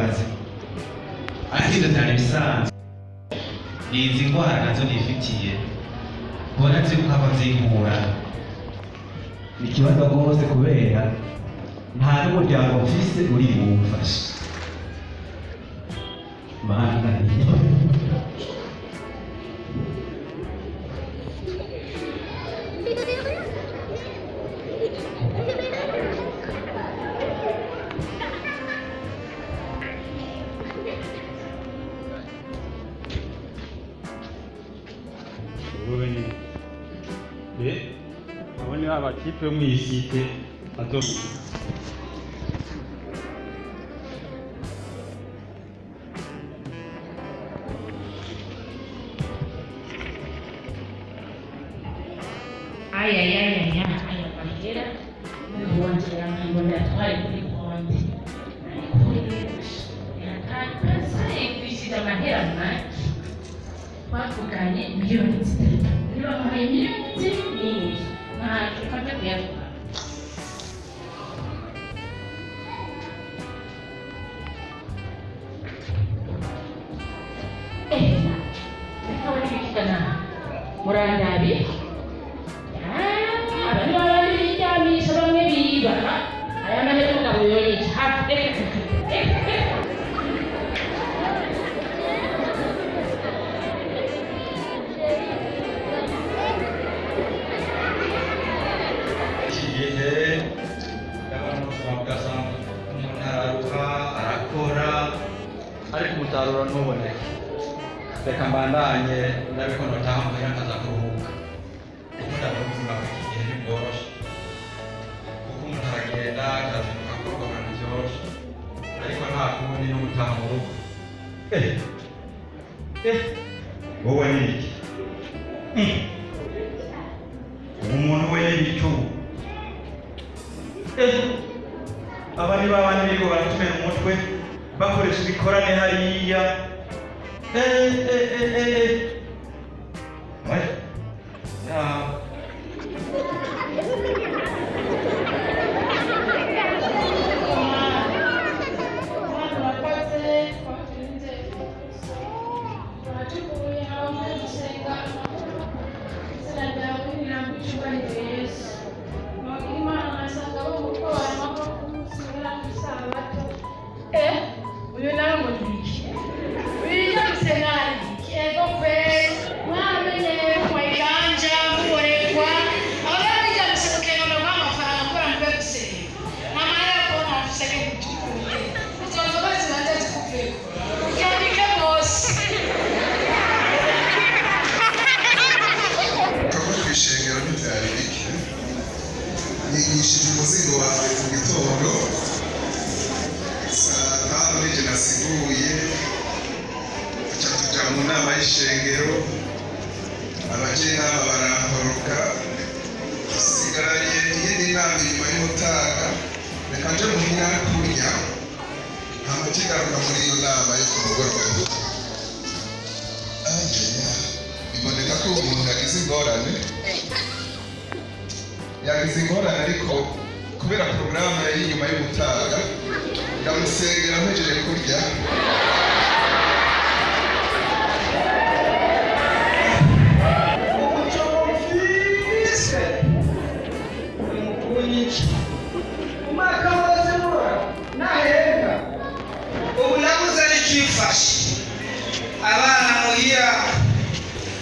ndakubaza ariko cyane bisanzwe ni izi ndwara na zo nifitiye mbona ziri kuhava zihura ni ikibazo rwose kubera nta n'umuryango mfise uri bumfashe mana yatakasa yigwishije amahera make twavuganye miliyoni zitatu ntacyo ufata kuyatwara eh reka baribikana murandabi aba ni babandi biryamisha bamwe biba aya mahera umugabo yoyica hafi ariko umusaruro ntuboneke reka mbandanye ndabe ko notaha muhira nkaza kuruhuka. Kuko ndabona ubuzima bw'iki gihe ntibworoshye kuko umuntu aragenda akazinduka akorwa ahantu byoroshye. Ariko nta kundi no gutaha mu rugo. Eh eh wowe ni iki? Mm. umuntu we y'igicucu aba ni babandi birirwa baratumira umutwe bakoresha ibikorane hariya. Eh, eh, eh, eh, kigaruka muri iyo nama yo ku mugoroba biboneka ko umuntu yagize ingorane yagize ingorane ariko kubera porogaramu yari inyuma y'umutaga ndamusengera mpejeje kurya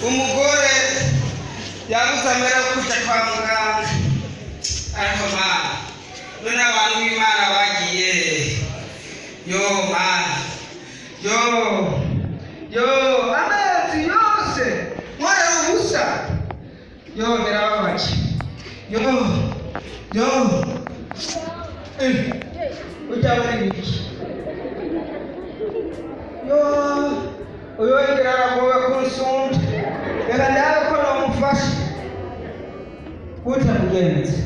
umugore yabuze amera kujya kwa muganga. Ariko mana none abantu b'imana bagiye. Yo mana yo yo amezi yose nkorera ubusa. Yo birababaje. Yo yo Eh, ujya muri biki? Yo uyu wengera aragowe ndabe ko nomufasha utamugenzi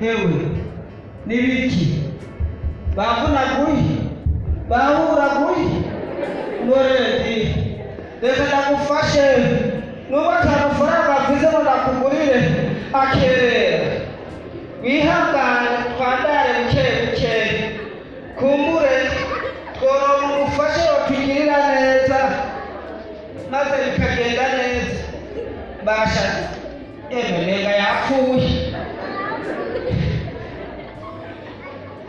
hewe nibiki bavunaguye bahuraguye ngoredi reka ndagufashe nubwo atamafaranga afise ngo ndakugurire akerera wihangane twandare buke buke kumbure huye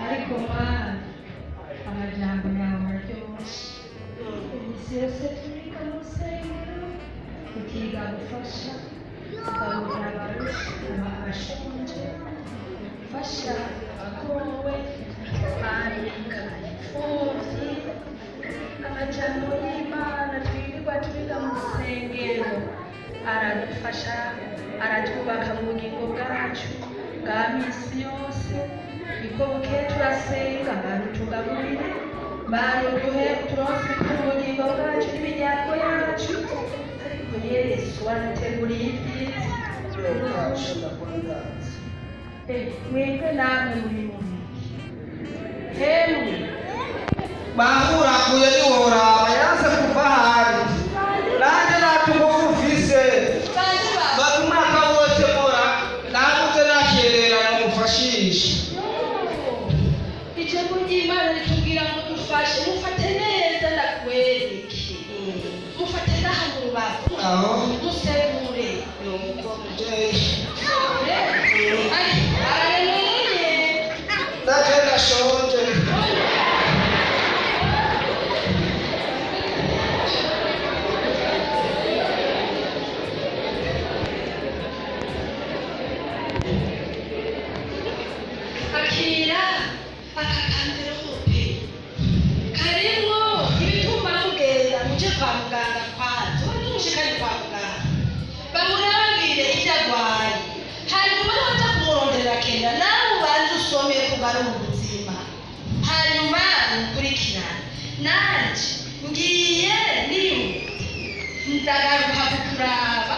ariko mana amajyambere yawe aryoshye iminsi yose turiga musengero tukiga gufasha tukabwira abarusha abashonje fasha abakowe bandika imfubyi amajyambere y'imana twirirwa turiga mu aradufasha aratwubaka mu bugingo bwacu bwa minsi yose. Niko buke turasenga abantu tugaburire bantu duhe turonse ku bugingo bwacu n'imiryango yacu. Ariko yesu waduteguriye ibyiza mwebwe namwe muri mubi hemwe bahurakuye ntiworaba ijambo ry'imana ritubwira ngo dufashe mufate neza ndakwereke mufate n'aha mu rubavu musemure mubyeyi araremeye naje ndashonje bari mu buzima hanyuma mukurikirane nanjye ngiye ni we ndagaruka kukuraba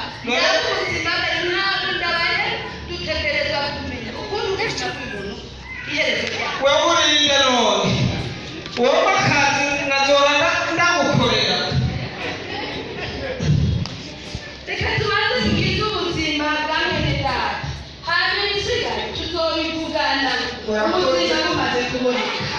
Urakora kuboneka